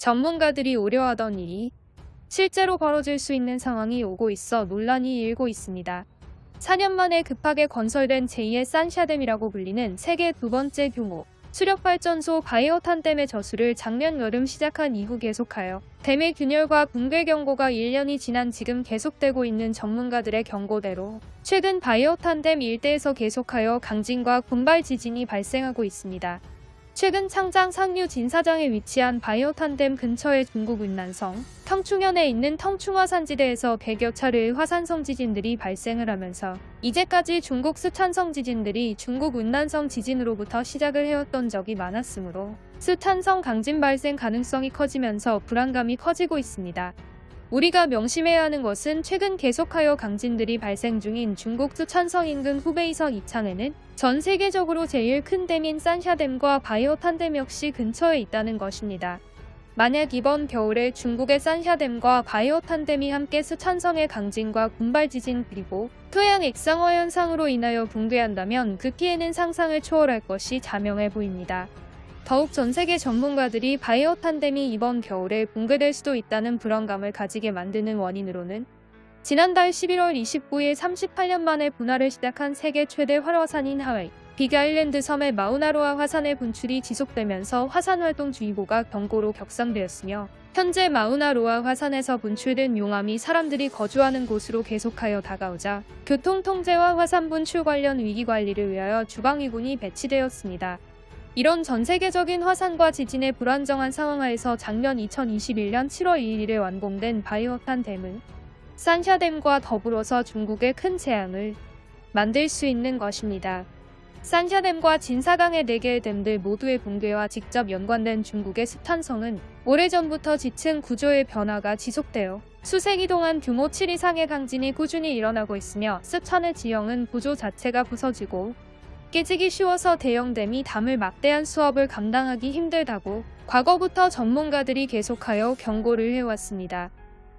전문가들이 우려하던 일이 실제로 벌어질 수 있는 상황이 오고 있어 논란이 일고 있습니다. 4년 만에 급하게 건설된 제2의 산샤댐이라고 불리는 세계 두 번째 규모 수력발전소 바이오탄댐의 저수를 작년 여름 시작한 이후 계속하여 댐의 균열과 붕괴 경고가 1년이 지난 지금 계속되고 있는 전문가들의 경고대로 최근 바이오탄댐 일대에서 계속하여 강진과 군발 지진이 발생하고 있습니다. 최근 창장 상류 진사장에 위치한 바이오탄댐 근처의 중국 운난성, 텅충현에 있는 텅충화 산지대에서 100여 차례의 화산성 지진들이 발생을 하면서 이제까지 중국 스탄성 지진들이 중국 운난성 지진으로부터 시작을 해왔던 적이 많았으므로 스탄성 강진 발생 가능성이 커지면서 불안감이 커지고 있습니다. 우리가 명심해야 하는 것은 최근 계속하여 강진들이 발생 중인 중국 수천성 인근 후베이성 이창에는 전 세계적으로 제일 큰 댐인 산샤댐과 바이오탄댐 역시 근처에 있다는 것입니다. 만약 이번 겨울에 중국의 산샤댐과 바이오탄댐이 함께 수천성의 강진과 군발 지진 그리고 토양 액상화 현상으로 인하여 붕괴한다면 그 피해는 상상을 초월할 것이 자명해 보입니다. 더욱 전 세계 전문가들이 바이오 탄뎀이 이번 겨울에 붕괴될 수도 있다는 불안감을 가지게 만드는 원인으로는 지난달 11월 29일 38년 만에 분화를 시작한 세계 최대 활화산인 하와이 빅 아일랜드 섬의 마우나로아 화산의 분출이 지속되면서 화산활동주의보가 경고로 격상되었으며 현재 마우나로아 화산에서 분출된 용암이 사람들이 거주하는 곳으로 계속하여 다가오자 교통통제와 화산 분출 관련 위기관리를 위하여 주방위군이 배치되었습니다. 이런 전 세계적인 화산과 지진의 불안정한 상황하에서 작년 2021년 7월 2일에 완공된 바이오탄 댐은 산샤댐과 더불어서 중국의 큰 재앙을 만들 수 있는 것입니다. 산샤댐과 진사강의 4개의 댐들 모두의 붕괴와 직접 연관된 중국의 스탄성은 오래전부터 지층 구조의 변화가 지속되어 수세기 동안 규모 7 이상의 강진이 꾸준히 일어나고 있으며 스탄의 지형은 구조 자체가 부서지고 깨지기 쉬워서 대형댐이 담을 막대한 수업을 감당하기 힘들다고 과거부터 전문가들이 계속하여 경고를 해왔습니다.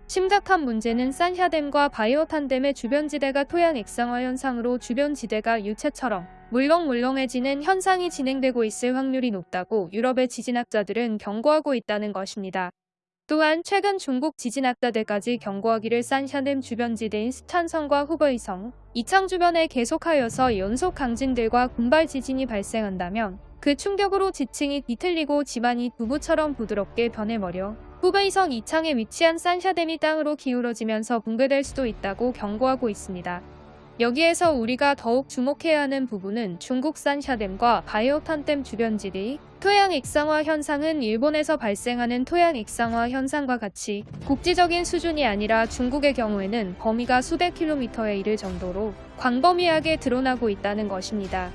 심각한 문제는 산샤댐과 바이오탄댐의 주변지대가 토양 액상화 현상으로 주변지대가 유체처럼 물렁물렁해지는 현상이 진행되고 있을 확률이 높다고 유럽의 지진학자들은 경고하고 있다는 것입니다. 또한 최근 중국 지진학자들까지 경고하기를 산샤댐 주변지대인 스탄성과 후베이성, 이창 주변에 계속하여서 연속 강진들과 군발 지진이 발생한다면 그 충격으로 지층이 뒤틀리고 집안이 두부처럼 부드럽게 변해버려 후베이성 이창에 위치한 산샤댐이 땅으로 기울어지면서 붕괴될 수도 있다고 경고하고 있습니다. 여기에서 우리가 더욱 주목해야 하는 부분은 중국 산 샤댐과 바이오탄댐 주변지대 토양 액상화 현상은 일본에서 발생하는 토양 액상화 현상과 같이 국지적인 수준이 아니라 중국의 경우에는 범위가 수백 킬로미터에 이를 정도로 광범위하게 드러나고 있다는 것입니다.